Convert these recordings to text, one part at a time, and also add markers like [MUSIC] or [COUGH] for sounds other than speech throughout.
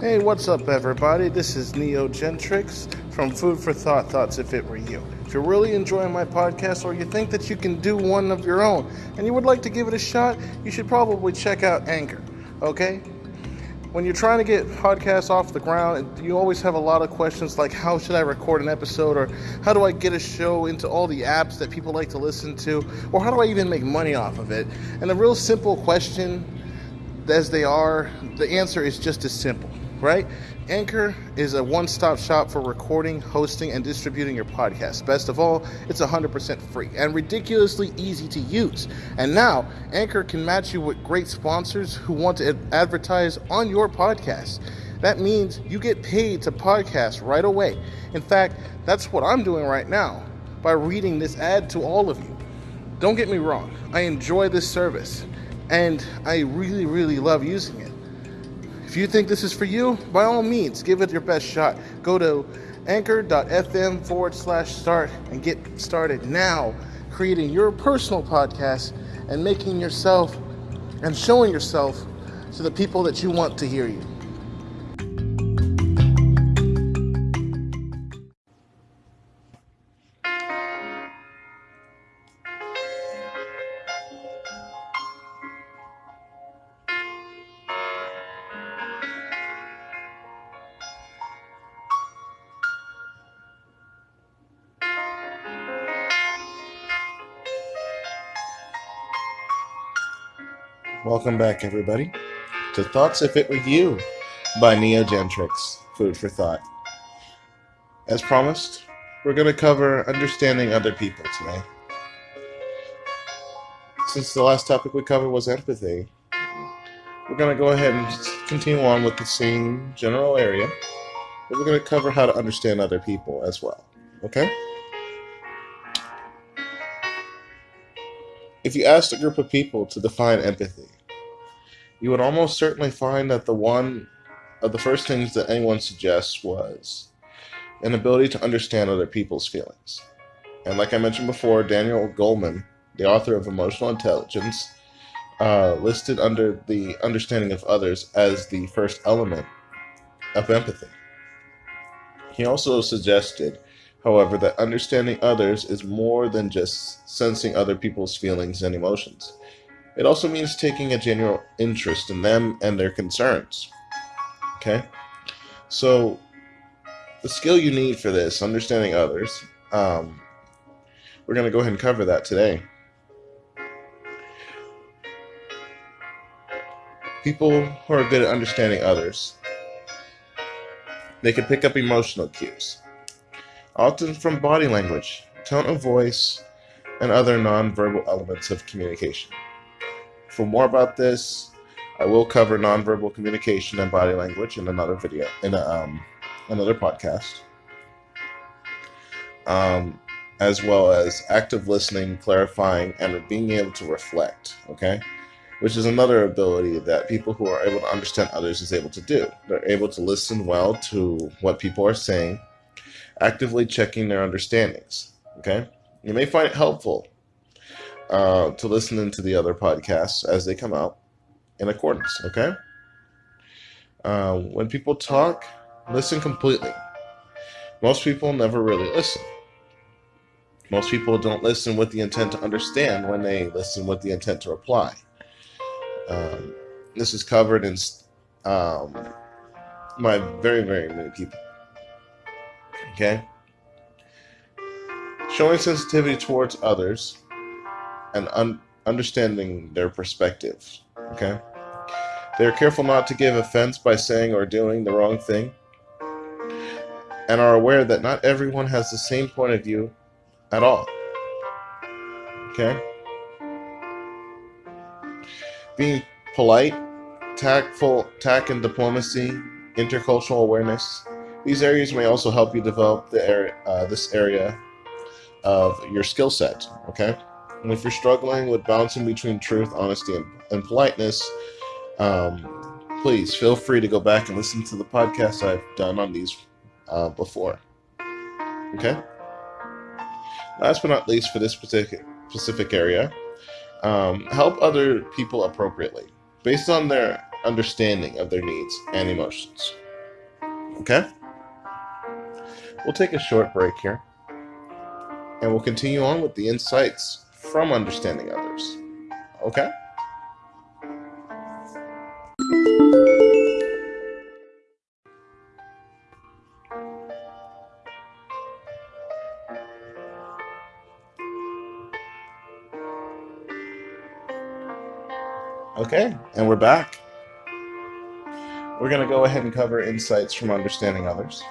Hey, what's up, everybody? This is Neo Gentrix from Food for Thought Thoughts If It Were You. If you're really enjoying my podcast or you think that you can do one of your own and you would like to give it a shot, you should probably check out Anchor, okay? When you're trying to get podcasts off the ground, you always have a lot of questions like how should I record an episode or how do I get a show into all the apps that people like to listen to or how do I even make money off of it? And the real simple question as they are, the answer is just as simple right? Anchor is a one stop shop for recording, hosting, and distributing your podcast. Best of all, it's 100% free and ridiculously easy to use. And now, Anchor can match you with great sponsors who want to advertise on your podcast. That means you get paid to podcast right away. In fact, that's what I'm doing right now by reading this ad to all of you. Don't get me wrong, I enjoy this service and I really, really love using it. If you think this is for you, by all means, give it your best shot. Go to anchor.fm forward slash start and get started now creating your personal podcast and making yourself and showing yourself to the people that you want to hear you. Welcome back, everybody, to Thoughts If It Were You by Neo Gentrix, Food for Thought. As promised, we're going to cover understanding other people today. Since the last topic we covered was empathy, we're going to go ahead and continue on with the same general area, but we're going to cover how to understand other people as well. Okay? If you asked a group of people to define empathy, you would almost certainly find that the one of the first things that anyone suggests was an ability to understand other people's feelings. And like I mentioned before, Daniel Goleman, the author of Emotional Intelligence, uh, listed under the understanding of others as the first element of empathy. He also suggested however, that understanding others is more than just sensing other people's feelings and emotions. It also means taking a general interest in them and their concerns. Okay? So, the skill you need for this, understanding others, um, we're going to go ahead and cover that today. People who are good at understanding others, they can pick up emotional cues often from body language, tone of voice, and other nonverbal elements of communication. For more about this, I will cover nonverbal communication and body language in another video, in a, um, another podcast, um, as well as active listening, clarifying, and being able to reflect. Okay, which is another ability that people who are able to understand others is able to do. They're able to listen well to what people are saying actively checking their understandings. Okay, you may find it helpful uh, to listen into the other podcasts as they come out in accordance. Okay, uh, when people talk, listen completely. Most people never really listen. Most people don't listen with the intent to understand when they listen with the intent to reply. Um, this is covered in um, by very, very many people. Okay? Showing sensitivity towards others and un- understanding their perspectives. Okay? They are careful not to give offense by saying or doing the wrong thing and are aware that not everyone has the same point of view at all. Okay? Being polite, tactful, tact and diplomacy, intercultural awareness, these areas may also help you develop the area, uh, this area of your skill set. Okay, and if you're struggling with balancing between truth, honesty, and, and politeness, um, please feel free to go back and listen to the podcasts I've done on these uh, before. Okay. Last but not least, for this specific specific area, um, help other people appropriately based on their understanding of their needs and emotions. Okay? We'll take a short break here and we'll continue on with the insights from understanding others. Okay? Okay, and we're back. We're going to go ahead and cover insights from understanding others.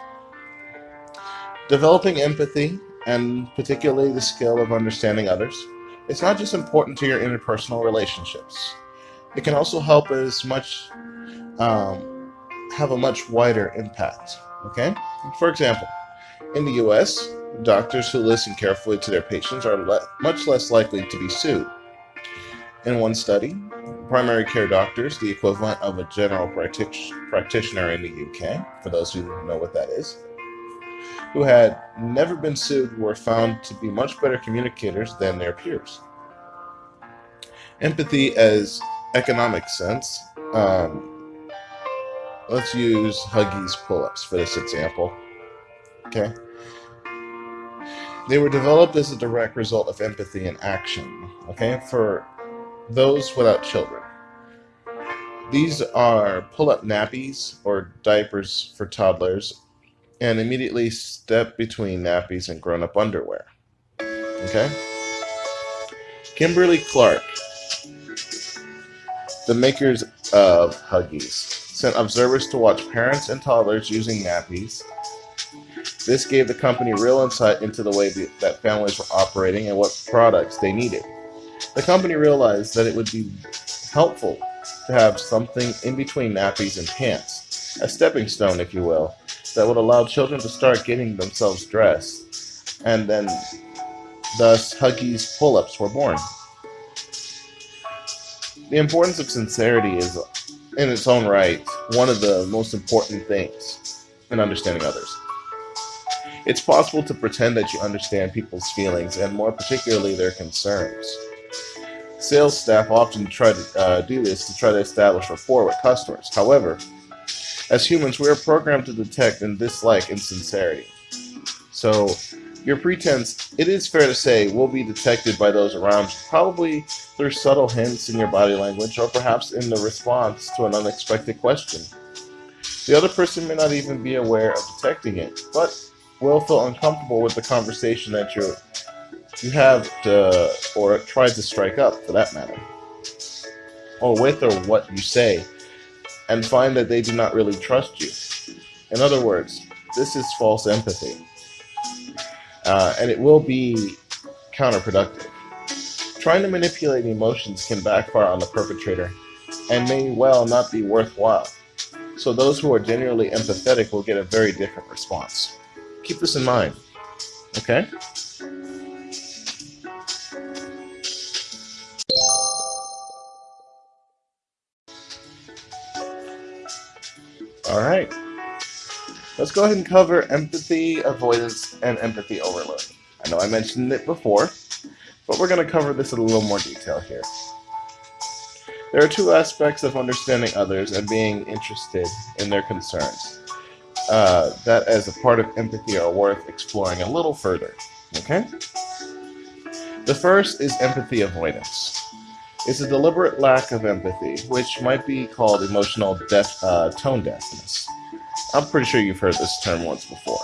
Developing empathy, and particularly the skill of understanding others, it's not just important to your interpersonal relationships. It can also help as much, um, have a much wider impact. Okay? For example, in the US, doctors who listen carefully to their patients are le much less likely to be sued. In one study, primary care doctors, the equivalent of a general practitioner in the UK, for those who know what that is, who had never been sued were found to be much better communicators than their peers. Empathy as economic sense. Um, let's use Huggies pull-ups for this example. Okay. They were developed as a direct result of empathy in action. Okay, for those without children. These are pull up nappies or diapers for toddlers and immediately step between nappies and grown up underwear. Okay? Kimberly Clark, the makers of Huggies, sent observers to watch parents and toddlers using nappies. This gave the company real insight into the way that families were operating and what products they needed. The company realized that it would be helpful to have something in between nappies and pants, a stepping stone, if you will, that would allow children to start getting themselves dressed, and then thus Huggies pull-ups were born. The importance of sincerity is, in its own right, one of the most important things in understanding others. It's possible to pretend that you understand people's feelings and more particularly their concerns. Sales staff often try to uh, do this to try to establish rapport with customers. However, as humans, we are programmed to detect and dislike insincerity. So, your pretense, it is fair to say, will be detected by those around you, probably through subtle hints in your body language or perhaps in the response to an unexpected question. The other person may not even be aware of detecting it, but will feel uncomfortable with the conversation that you're you have to, or tried to strike up for that matter, or with or what you say, and find that they do not really trust you. In other words, this is false empathy. Uh, and it will be counterproductive. Trying to manipulate emotions can backfire on the perpetrator and may well not be worthwhile. So those who are genuinely empathetic will get a very different response. Keep this in mind. Okay? All right. Let's go ahead and cover empathy avoidance and empathy overload. I know I mentioned it before, but we're going to cover this in a little more detail here. There are two aspects of understanding others and being interested in their concerns uh, that, as a part of empathy, are worth exploring a little further. Okay? The first is empathy avoidance is a deliberate lack of empathy, which might be called emotional uh, tone deafness. I'm pretty sure you've heard this term once before.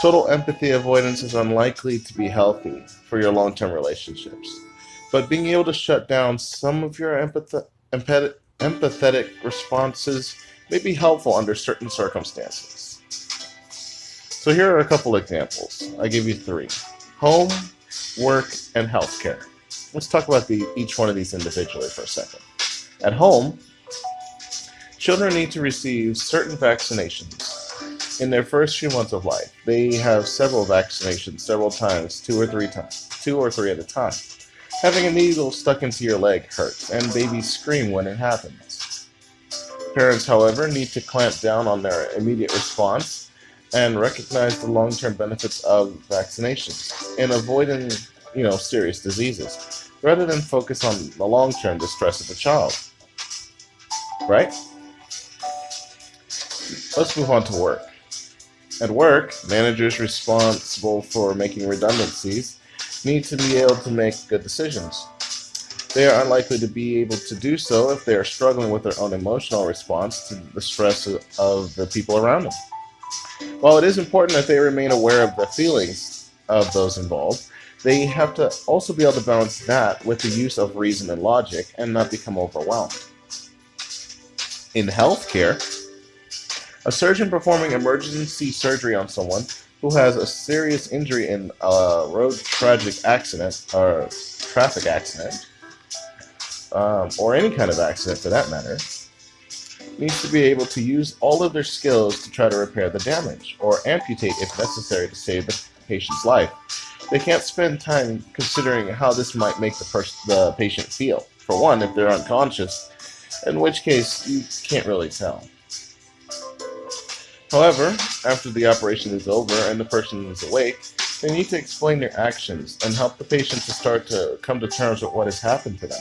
Total empathy avoidance is unlikely to be healthy for your long term relationships, but being able to shut down some of your empath- empath- empathetic responses may be helpful under certain circumstances. So, here are a couple examples. I give you three home, work, and healthcare let's talk about the, each one of these individually for a second. At home, children need to receive certain vaccinations in their first few months of life. They have several vaccinations several times, two or three times, two or three at a time. Having a needle stuck into your leg hurts, and babies scream when it happens. Parents, however, need to clamp down on their immediate response and recognize the long-term benefits of vaccinations in avoiding you know, serious diseases, rather than focus on the long-term distress of the child. Right? Let's move on to work. At work, managers responsible for making redundancies need to be able to make good decisions. They are unlikely to be able to do so if they are struggling with their own emotional response to the stress of the people around them. While it is important that they remain aware of the feelings of those involved, they have to also be able to balance that with the use of reason and logic and not become overwhelmed. In healthcare, a surgeon performing emergency surgery on someone who has a serious injury in a road tragic accident or traffic accident um, or any kind of accident for that matter, needs to be able to use all of their skills to try to repair the damage, or amputate if necessary to save the patient's life. They can't spend time considering how this might make the, the patient feel. For one, if they're unconscious, in which case you can't really tell. However, after the operation is over and the person is awake, they need to explain their actions and help the patient to start to come to terms with what has happened to them.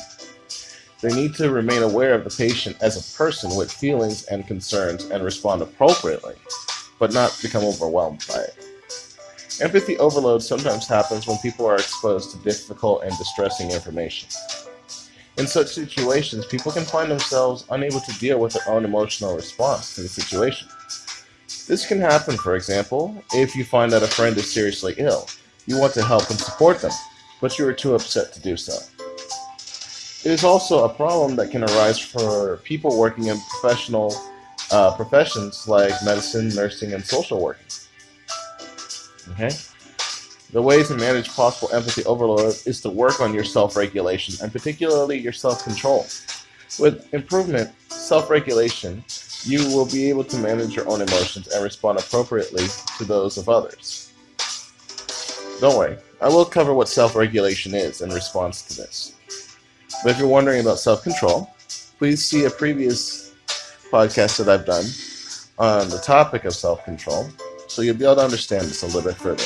They need to remain aware of the patient as a person with feelings and concerns and respond appropriately, but not become overwhelmed by it. Empathy overload sometimes happens when people are exposed to difficult and distressing information. In such situations, people can find themselves unable to deal with their own emotional response to the situation. This can happen, for example, if you find that a friend is seriously ill. You want to help and support them, but you are too upset to do so. It is also a problem that can arise for people working in professional uh, professions like medicine, nursing, and social working. Okay? The way to manage possible empathy overload is to work on your self-regulation and particularly your self-control. With improvement, self-regulation, you will be able to manage your own emotions and respond appropriately to those of others. Don't worry, I will cover what self-regulation is in response to this. But if you're wondering about self-control, please see a previous podcast that I've done on the topic of self-control, so you'll be able to understand this a little bit further.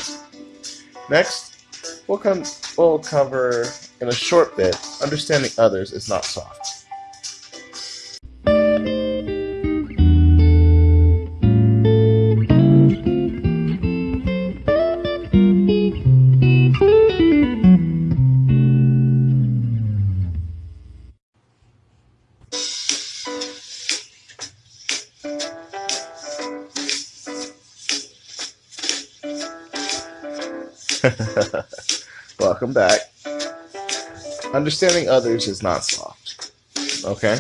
Next, we'll, come, we'll cover in a short bit, understanding others is not soft. [LAUGHS] Welcome back. Understanding others is not soft. Okay?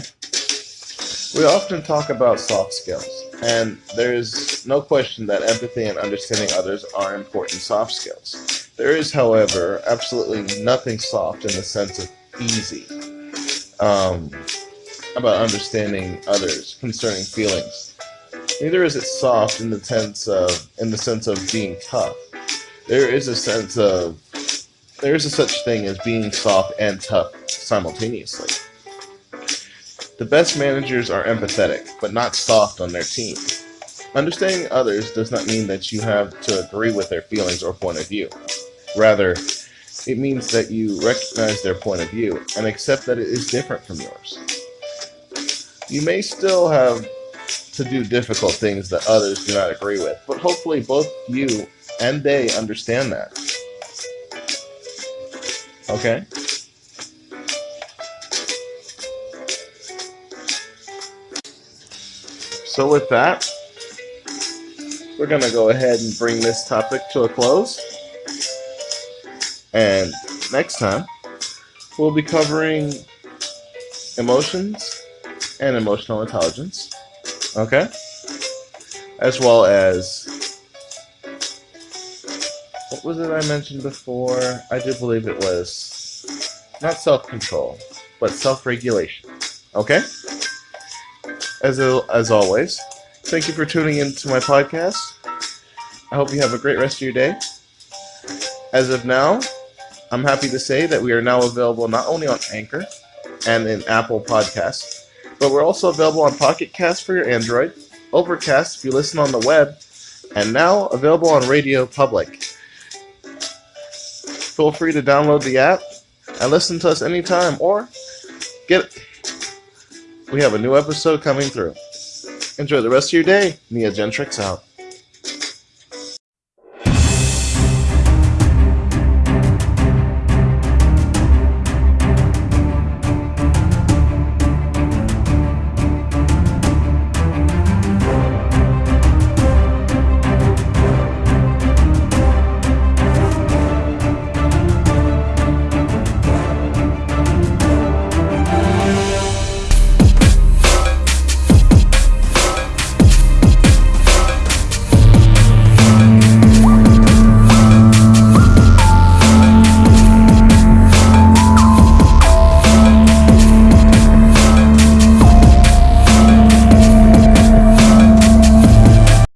We often talk about soft skills, and there's no question that empathy and understanding others are important soft skills. There is, however, absolutely nothing soft in the sense of easy um, about understanding others concerning feelings. Neither is it soft in the sense of in the sense of being tough there is a sense of there is a such thing as being soft and tough simultaneously. The best managers are empathetic, but not soft on their team. Understanding others does not mean that you have to agree with their feelings or point of view. Rather, it means that you recognize their point of view and accept that it is different from yours. You may still have to do difficult things that others do not agree with, but hopefully both you and they understand that. Okay? So with that, we're going to go ahead and bring this topic to a close. And next time, we'll be covering emotions and emotional intelligence. Okay? As well as what was it I mentioned before? I do believe it was not self-control, but self-regulation. Okay? As, as always, thank you for tuning in to my podcast. I hope you have a great rest of your day. As of now, I'm happy to say that we are now available not only on Anchor and in Apple Podcasts, but we're also available on Pocket Cast for your Android, Overcast if you listen on the web, and now available on Radio Public. Feel free to download the app and listen to us anytime or get we have a new episode coming through. Enjoy the rest of your day. Neogentrix out.